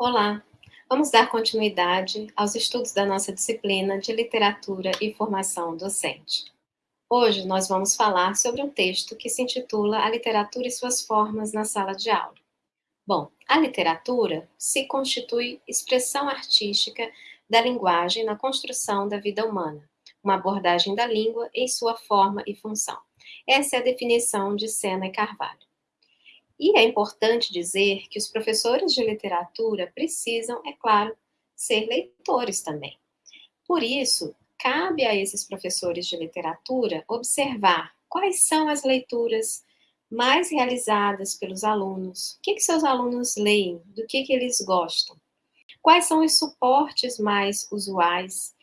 Olá, vamos dar continuidade aos estudos da nossa disciplina de Literatura e Formação Docente. Hoje nós vamos falar sobre um texto que se intitula A Literatura e Suas Formas na Sala de Aula. Bom, a literatura se constitui expressão artística da linguagem na construção da vida humana, uma abordagem da língua em sua forma e função. Essa é a definição de Sena e Carvalho. E é importante dizer que os professores de literatura precisam, é claro, ser leitores também. Por isso, cabe a esses professores de literatura observar quais são as leituras mais realizadas pelos alunos, o que, que seus alunos leem, do que, que eles gostam, quais são os suportes mais usuais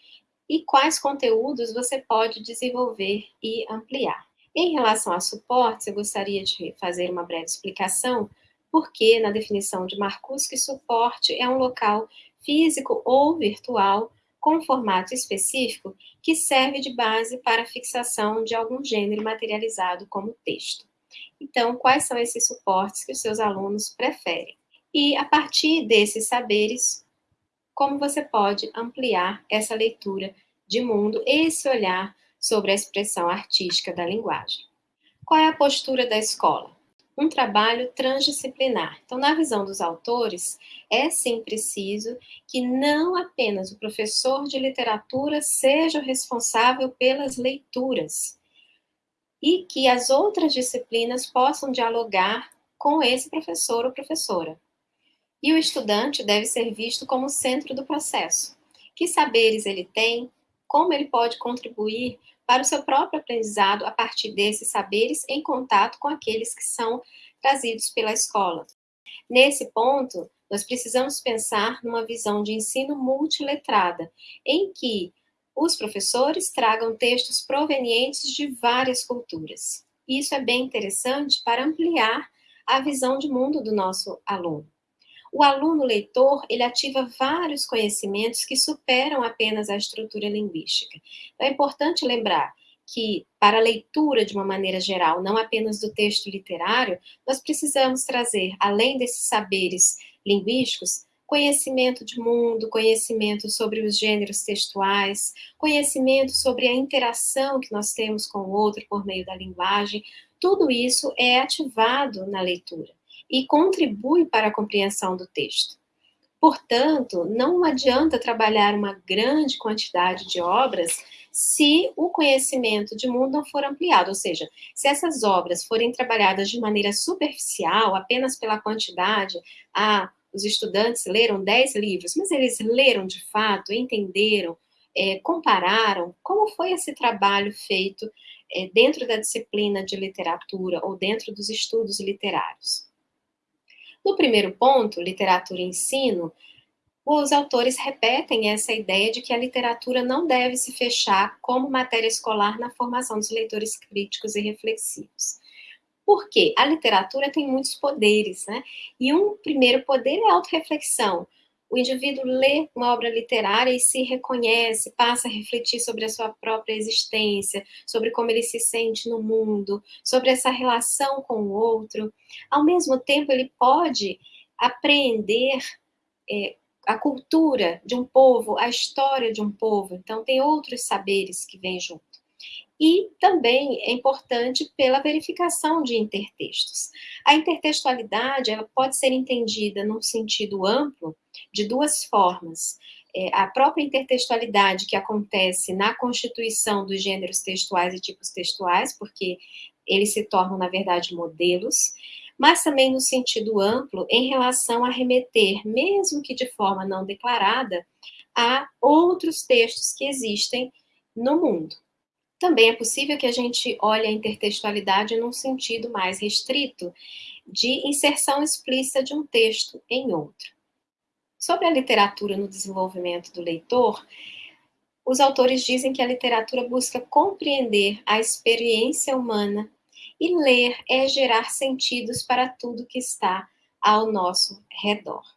e quais conteúdos você pode desenvolver e ampliar. Em relação a suportes, eu gostaria de fazer uma breve explicação, porque na definição de Marcuse, suporte é um local físico ou virtual com formato específico que serve de base para a fixação de algum gênero materializado como texto. Então, quais são esses suportes que os seus alunos preferem? E, a partir desses saberes, como você pode ampliar essa leitura de mundo, esse olhar sobre a expressão artística da linguagem. Qual é a postura da escola? Um trabalho transdisciplinar. Então, na visão dos autores, é sim preciso que não apenas o professor de literatura seja o responsável pelas leituras, e que as outras disciplinas possam dialogar com esse professor ou professora. E o estudante deve ser visto como centro do processo. Que saberes ele tem, como ele pode contribuir para o seu próprio aprendizado a partir desses saberes em contato com aqueles que são trazidos pela escola. Nesse ponto, nós precisamos pensar numa visão de ensino multiletrada, em que os professores tragam textos provenientes de várias culturas. Isso é bem interessante para ampliar a visão de mundo do nosso aluno. O aluno leitor, ele ativa vários conhecimentos que superam apenas a estrutura linguística. Então, é importante lembrar que, para a leitura de uma maneira geral, não apenas do texto literário, nós precisamos trazer, além desses saberes linguísticos, conhecimento de mundo, conhecimento sobre os gêneros textuais, conhecimento sobre a interação que nós temos com o outro por meio da linguagem, tudo isso é ativado na leitura e contribui para a compreensão do texto. Portanto, não adianta trabalhar uma grande quantidade de obras se o conhecimento de mundo não for ampliado, ou seja, se essas obras forem trabalhadas de maneira superficial, apenas pela quantidade, ah, os estudantes leram 10 livros, mas eles leram de fato, entenderam, é, compararam, como foi esse trabalho feito é, dentro da disciplina de literatura ou dentro dos estudos literários. No primeiro ponto, literatura e ensino, os autores repetem essa ideia de que a literatura não deve se fechar como matéria escolar na formação dos leitores críticos e reflexivos. Porque a literatura tem muitos poderes, né? E um primeiro poder é a autorreflexão o indivíduo lê uma obra literária e se reconhece, passa a refletir sobre a sua própria existência, sobre como ele se sente no mundo, sobre essa relação com o outro. Ao mesmo tempo, ele pode apreender é, a cultura de um povo, a história de um povo. Então, tem outros saberes que vêm junto. E também é importante pela verificação de intertextos. A intertextualidade ela pode ser entendida num sentido amplo de duas formas. É, a própria intertextualidade que acontece na constituição dos gêneros textuais e tipos textuais, porque eles se tornam, na verdade, modelos, mas também no sentido amplo em relação a remeter, mesmo que de forma não declarada, a outros textos que existem no mundo. Também é possível que a gente olhe a intertextualidade num sentido mais restrito, de inserção explícita de um texto em outro. Sobre a literatura no desenvolvimento do leitor, os autores dizem que a literatura busca compreender a experiência humana e ler é gerar sentidos para tudo que está ao nosso redor.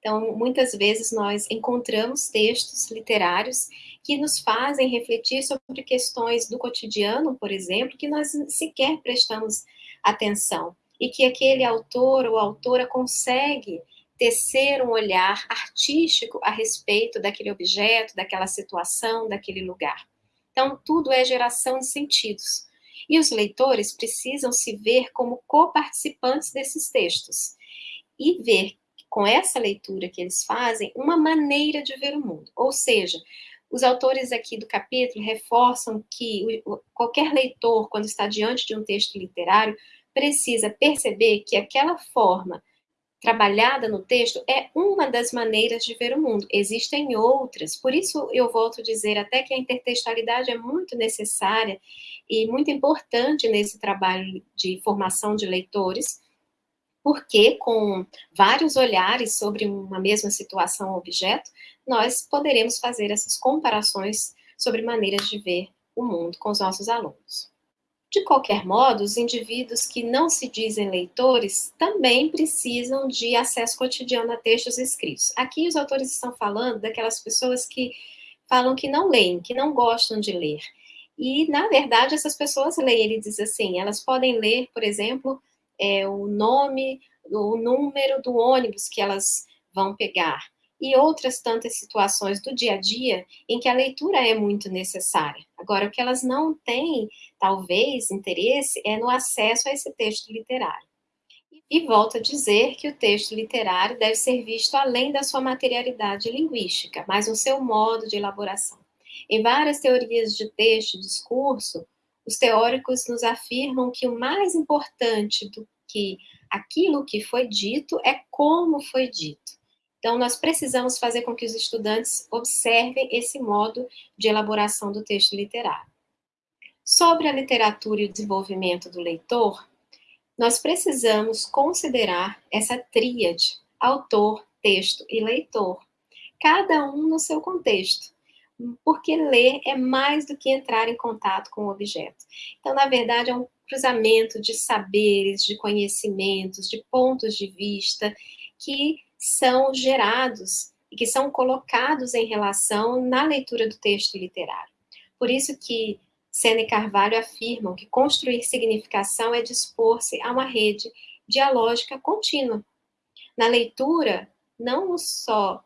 Então, muitas vezes nós encontramos textos literários que nos fazem refletir sobre questões do cotidiano, por exemplo, que nós sequer prestamos atenção e que aquele autor ou autora consegue tecer um olhar artístico a respeito daquele objeto, daquela situação, daquele lugar. Então, tudo é geração de sentidos. E os leitores precisam se ver como coparticipantes desses textos e ver com essa leitura que eles fazem uma maneira de ver o mundo. Ou seja, os autores aqui do capítulo reforçam que qualquer leitor, quando está diante de um texto literário, precisa perceber que aquela forma trabalhada no texto é uma das maneiras de ver o mundo. Existem outras, por isso eu volto a dizer até que a intertextualidade é muito necessária e muito importante nesse trabalho de formação de leitores, porque com vários olhares sobre uma mesma situação ou objeto, nós poderemos fazer essas comparações sobre maneiras de ver o mundo com os nossos alunos. De qualquer modo, os indivíduos que não se dizem leitores também precisam de acesso cotidiano a textos escritos. Aqui os autores estão falando daquelas pessoas que falam que não leem, que não gostam de ler. E, na verdade, essas pessoas leem, ele diz assim, elas podem ler, por exemplo, é, o nome, o número do ônibus que elas vão pegar e outras tantas situações do dia a dia em que a leitura é muito necessária. Agora, o que elas não têm, talvez, interesse é no acesso a esse texto literário. E volto a dizer que o texto literário deve ser visto além da sua materialidade linguística, mas no seu modo de elaboração. Em várias teorias de texto e discurso, os teóricos nos afirmam que o mais importante do que aquilo que foi dito é como foi dito. Então, nós precisamos fazer com que os estudantes observem esse modo de elaboração do texto literário. Sobre a literatura e o desenvolvimento do leitor, nós precisamos considerar essa tríade, autor, texto e leitor, cada um no seu contexto, porque ler é mais do que entrar em contato com o objeto. Então, na verdade, é um cruzamento de saberes, de conhecimentos, de pontos de vista que são gerados e que são colocados em relação na leitura do texto literário. Por isso que Sena e Carvalho afirmam que construir significação é dispor-se a uma rede dialógica contínua. Na leitura, não só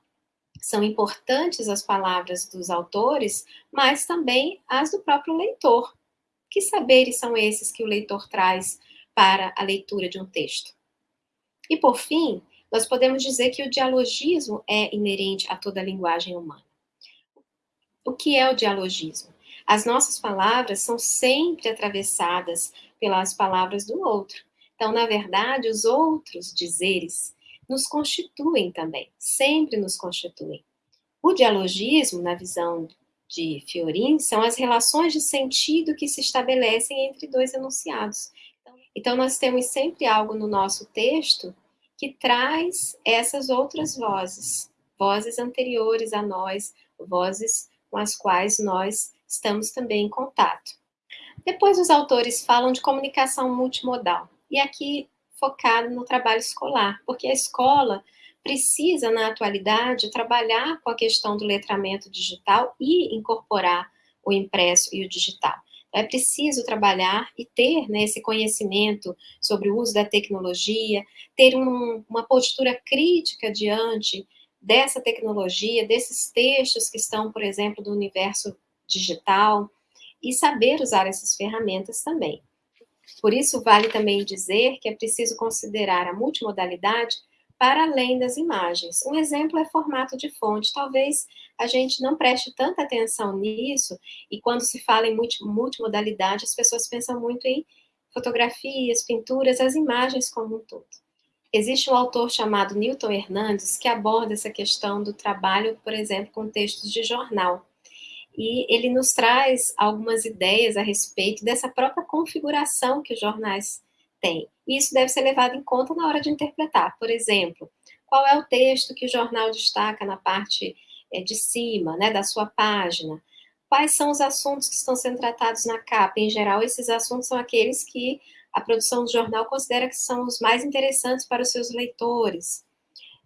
são importantes as palavras dos autores, mas também as do próprio leitor. Que saberes são esses que o leitor traz para a leitura de um texto? E, por fim, nós podemos dizer que o dialogismo é inerente a toda a linguagem humana. O que é o dialogismo? As nossas palavras são sempre atravessadas pelas palavras do outro. Então, na verdade, os outros dizeres nos constituem também, sempre nos constituem. O dialogismo, na visão de Fiorin, são as relações de sentido que se estabelecem entre dois enunciados. Então, nós temos sempre algo no nosso texto que traz essas outras vozes, vozes anteriores a nós, vozes com as quais nós estamos também em contato. Depois os autores falam de comunicação multimodal, e aqui focado no trabalho escolar, porque a escola precisa, na atualidade, trabalhar com a questão do letramento digital e incorporar o impresso e o digital é preciso trabalhar e ter né, esse conhecimento sobre o uso da tecnologia, ter um, uma postura crítica diante dessa tecnologia, desses textos que estão, por exemplo, do universo digital, e saber usar essas ferramentas também. Por isso, vale também dizer que é preciso considerar a multimodalidade para além das imagens. Um exemplo é formato de fonte. Talvez a gente não preste tanta atenção nisso, e quando se fala em multimodalidade, as pessoas pensam muito em fotografias, pinturas, as imagens como um todo. Existe um autor chamado Newton Hernandes que aborda essa questão do trabalho, por exemplo, com textos de jornal. E ele nos traz algumas ideias a respeito dessa própria configuração que os jornais têm. E isso deve ser levado em conta na hora de interpretar. Por exemplo, qual é o texto que o jornal destaca na parte é, de cima, né, da sua página? Quais são os assuntos que estão sendo tratados na capa? Em geral, esses assuntos são aqueles que a produção do jornal considera que são os mais interessantes para os seus leitores.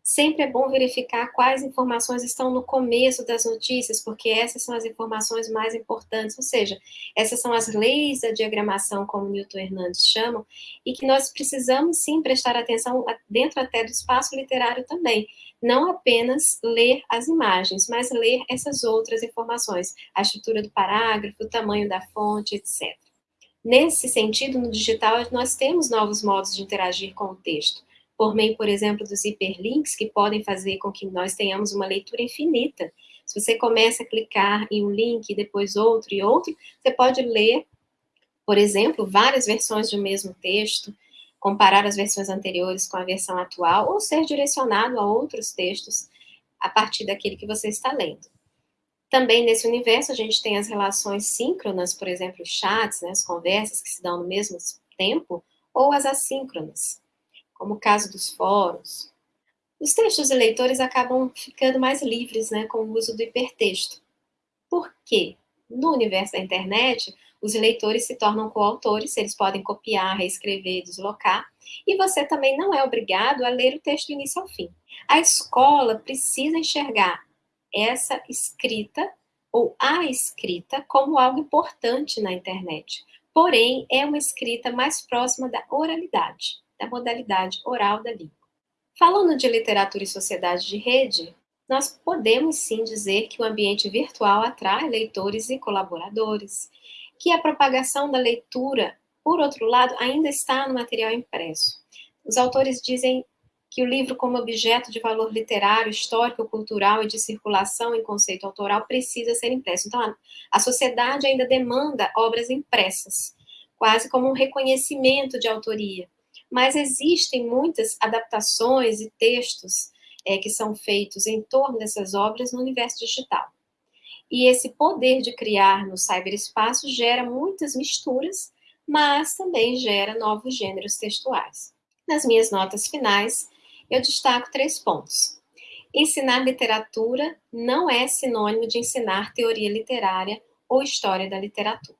Sempre é bom verificar quais informações estão no começo das notícias, porque essas são as informações mais importantes, ou seja, essas são as leis da diagramação, como Newton Hernandes chama, e que nós precisamos sim prestar atenção dentro até do espaço literário também, não apenas ler as imagens, mas ler essas outras informações, a estrutura do parágrafo, o tamanho da fonte, etc. Nesse sentido, no digital, nós temos novos modos de interagir com o texto por meio, por exemplo, dos hiperlinks, que podem fazer com que nós tenhamos uma leitura infinita. Se você começa a clicar em um link, depois outro e outro, você pode ler, por exemplo, várias versões de um mesmo texto, comparar as versões anteriores com a versão atual, ou ser direcionado a outros textos a partir daquele que você está lendo. Também nesse universo a gente tem as relações síncronas, por exemplo, chats, né, as conversas que se dão no mesmo tempo, ou as assíncronas como o caso dos fóruns. Os textos de leitores acabam ficando mais livres né, com o uso do hipertexto. Por quê? No universo da internet, os leitores se tornam coautores, eles podem copiar, reescrever, deslocar, e você também não é obrigado a ler o texto do início ao fim. A escola precisa enxergar essa escrita ou a escrita como algo importante na internet. Porém, é uma escrita mais próxima da oralidade da modalidade oral da língua. Falando de literatura e sociedade de rede, nós podemos sim dizer que o ambiente virtual atrai leitores e colaboradores, que a propagação da leitura, por outro lado, ainda está no material impresso. Os autores dizem que o livro, como objeto de valor literário, histórico, cultural e de circulação em conceito autoral, precisa ser impresso. Então, a sociedade ainda demanda obras impressas, quase como um reconhecimento de autoria mas existem muitas adaptações e textos é, que são feitos em torno dessas obras no universo digital. E esse poder de criar no cyberespaço gera muitas misturas, mas também gera novos gêneros textuais. Nas minhas notas finais, eu destaco três pontos. Ensinar literatura não é sinônimo de ensinar teoria literária ou história da literatura.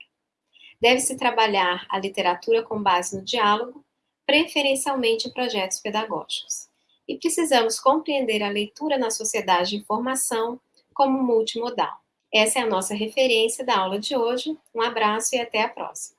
Deve-se trabalhar a literatura com base no diálogo, preferencialmente projetos pedagógicos. E precisamos compreender a leitura na sociedade de informação como multimodal. Essa é a nossa referência da aula de hoje. Um abraço e até a próxima.